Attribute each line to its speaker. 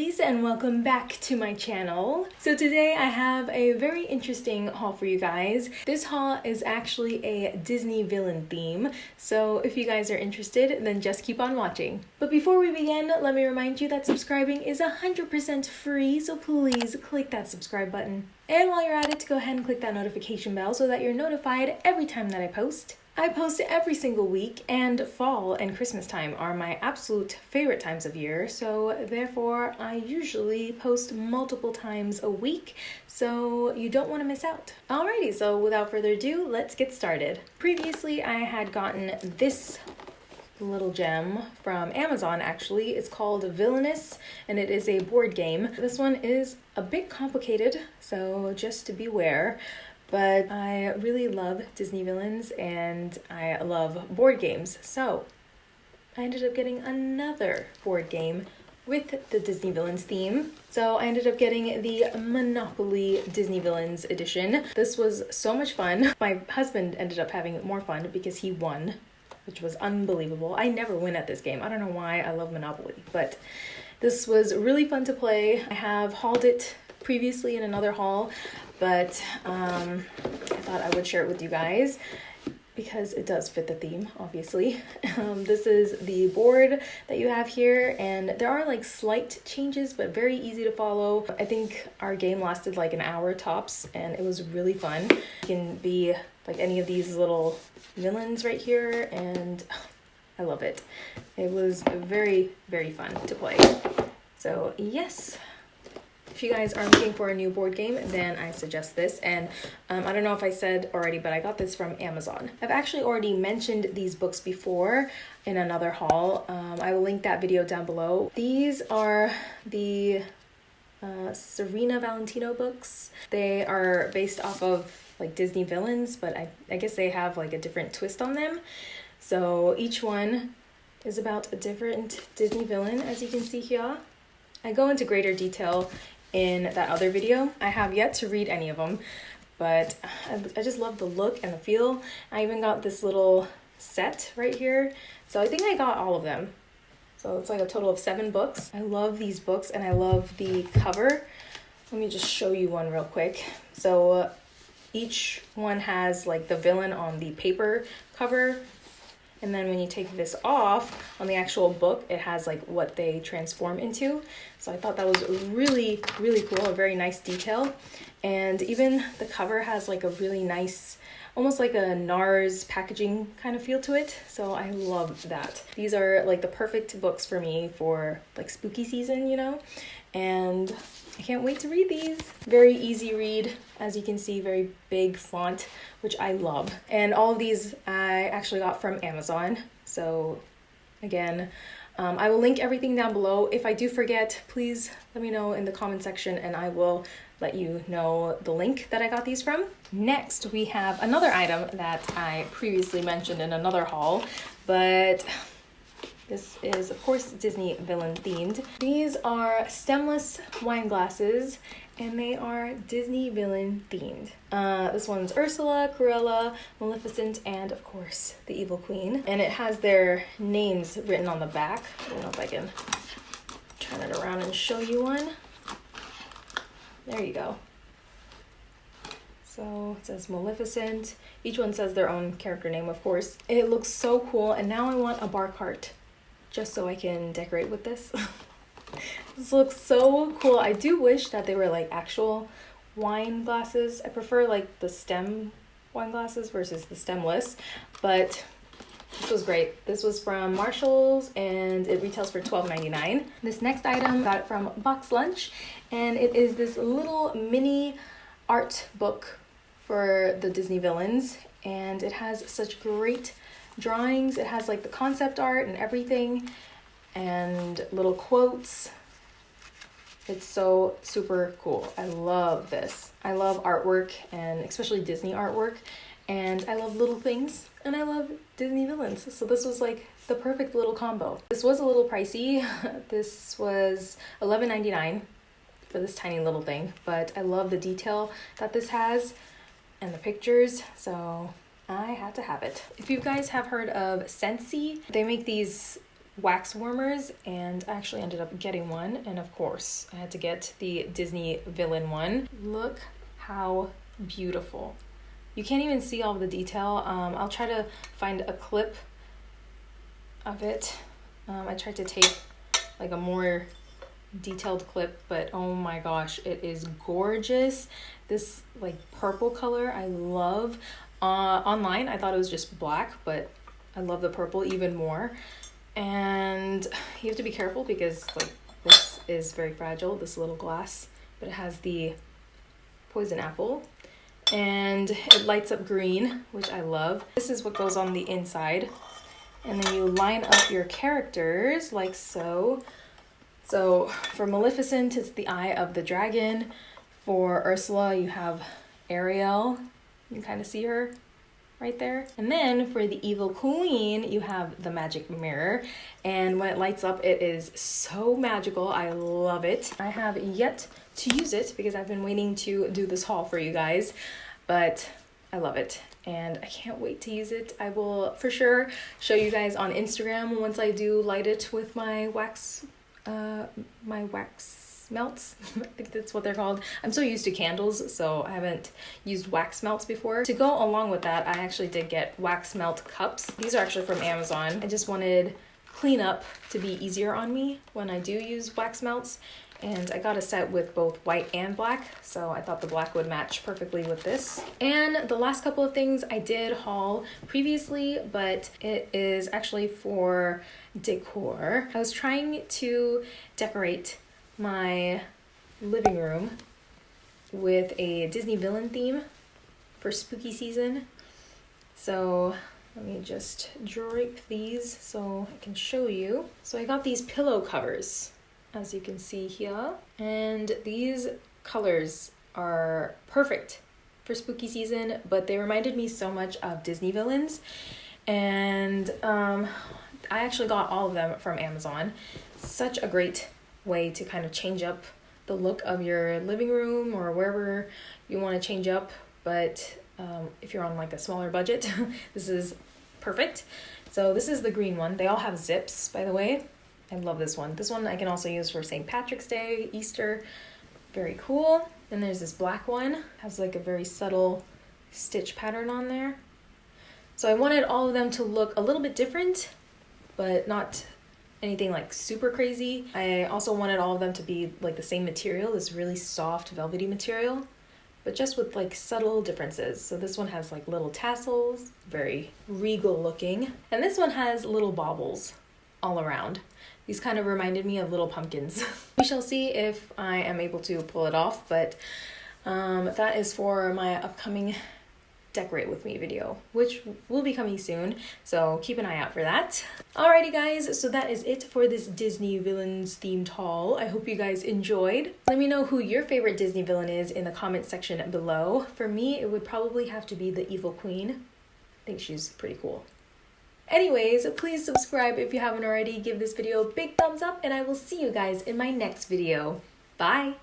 Speaker 1: lovelies and welcome back to my channel. So today I have a very interesting haul for you guys. This haul is actually a Disney villain theme, so if you guys are interested then just keep on watching. But before we begin, let me remind you that subscribing is 100% free, so please click that subscribe button. And while you're at it, go ahead and click that notification bell so that you're notified every time that I post. I post every single week, and fall and Christmas time are my absolute favorite times of year, so therefore I usually post multiple times a week, so you don't want to miss out. Alrighty, so without further ado, let's get started. Previously, I had gotten this little gem from Amazon actually. It's called Villainous and it is a board game. This one is a bit complicated, so just to beware but I really love Disney villains and I love board games. So I ended up getting another board game with the Disney Villains theme. So I ended up getting the Monopoly Disney Villains edition. This was so much fun. My husband ended up having more fun because he won, which was unbelievable. I never win at this game. I don't know why I love Monopoly, but this was really fun to play. I have hauled it previously in another haul but um, I thought I would share it with you guys because it does fit the theme, obviously. Um, this is the board that you have here, and there are like slight changes, but very easy to follow. I think our game lasted like an hour tops, and it was really fun. You can be like any of these little villains right here, and I love it. It was very, very fun to play. So yes, if you guys are looking for a new board game, then I suggest this. And um, I don't know if I said already, but I got this from Amazon. I've actually already mentioned these books before in another haul. Um, I will link that video down below. These are the uh, Serena Valentino books. They are based off of like Disney villains, but I, I guess they have like a different twist on them. So each one is about a different Disney villain, as you can see here. I go into greater detail in that other video. I have yet to read any of them, but I just love the look and the feel. I even got this little set right here. So I think I got all of them. So it's like a total of seven books. I love these books and I love the cover. Let me just show you one real quick. So uh, each one has like the villain on the paper cover and then when you take this off on the actual book, it has like what they transform into. So I thought that was really, really cool, a very nice detail. And even the cover has like a really nice, almost like a NARS packaging kind of feel to it. So I love that. These are like the perfect books for me for like spooky season, you know? And I can't wait to read these. Very easy read, as you can see, very big font, which I love. And all of these I actually got from Amazon. So again, um, I will link everything down below. If I do forget, please let me know in the comment section and I will let you know the link that I got these from. Next, we have another item that I previously mentioned in another haul, but this is, of course, Disney villain themed. These are stemless wine glasses and they are Disney villain themed. Uh, this one's Ursula, Cruella, Maleficent, and of course the Evil Queen. And it has their names written on the back. I don't know if I can turn it around and show you one. There you go. So it says Maleficent. Each one says their own character name, of course. It looks so cool, and now I want a bar cart just so I can decorate with this. this looks so cool. I do wish that they were like actual wine glasses. I prefer like the stem wine glasses versus the stemless, but this was great. This was from Marshalls and it retails for $12.99. This next item, got it from Box Lunch and it is this little mini art book for the Disney villains and it has such great drawings. It has like the concept art and everything and little quotes. It's so super cool. I love this. I love artwork and especially Disney artwork and I love little things and I love Disney villains. So this was like the perfect little combo. This was a little pricey. this was $11.99 for this tiny little thing, but I love the detail that this has and the pictures. So I had to have it. If you guys have heard of Scentsy, they make these wax warmers and I actually ended up getting one and of course I had to get the Disney villain one. Look how beautiful. You can't even see all the detail. Um, I'll try to find a clip of it. Um, I tried to take like a more detailed clip, but oh my gosh, it is gorgeous. This like purple color, I love. Uh, online, I thought it was just black, but I love the purple even more. And you have to be careful because like this is very fragile, this little glass, but it has the poison apple and it lights up green, which I love. This is what goes on the inside. And then you line up your characters like so. So for Maleficent, it's the Eye of the Dragon. For Ursula, you have Ariel. You can kind of see her right there. And then for the Evil Queen, you have the Magic Mirror. And when it lights up, it is so magical. I love it. I have yet to use it because I've been waiting to do this haul for you guys, but I love it and I can't wait to use it. I will for sure show you guys on Instagram once I do light it with my wax uh, my wax melts. I think that's what they're called. I'm so used to candles, so I haven't used wax melts before. To go along with that, I actually did get wax melt cups. These are actually from Amazon. I just wanted cleanup to be easier on me when I do use wax melts. And I got a set with both white and black, so I thought the black would match perfectly with this. And the last couple of things I did haul previously, but it is actually for decor. I was trying to decorate my living room with a Disney villain theme for spooky season. So let me just drape these so I can show you. So I got these pillow covers, as you can see here. And these colors are perfect for spooky season, but they reminded me so much of Disney villains. And um, I actually got all of them from Amazon. Such a great way to kind of change up the look of your living room or wherever you want to change up. But um, if you're on like a smaller budget, this is perfect. So this is the green one. They all have zips, by the way. I love this one. This one I can also use for St. Patrick's Day, Easter. Very cool. Then there's this black one. Has like a very subtle stitch pattern on there. So I wanted all of them to look a little bit different but not anything like super crazy. I also wanted all of them to be like the same material, this really soft velvety material, but just with like subtle differences. So this one has like little tassels, very regal looking, and this one has little baubles all around. These kind of reminded me of little pumpkins. we shall see if I am able to pull it off, but um, that is for my upcoming decorate with me video, which will be coming soon. So keep an eye out for that. Alrighty guys, so that is it for this Disney villains themed haul. I hope you guys enjoyed. Let me know who your favorite Disney villain is in the comment section below. For me, it would probably have to be the Evil Queen. I think she's pretty cool. Anyways, please subscribe if you haven't already. Give this video a big thumbs up and I will see you guys in my next video. Bye!